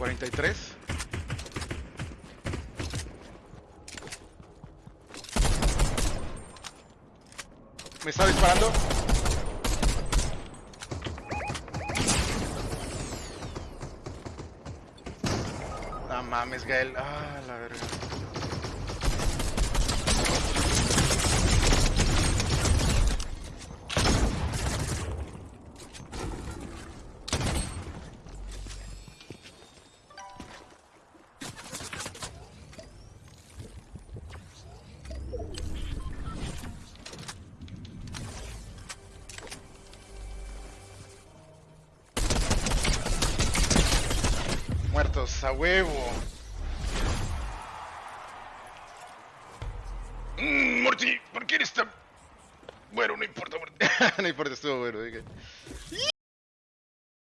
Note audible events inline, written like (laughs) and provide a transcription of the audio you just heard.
43. Me está disparando. No mames, Gael. Ah, la verga. Muertos a huevo. Mm, Morty, ¿por qué eres tan... Bueno, no importa, Morty. (laughs) no importa, estuvo bueno.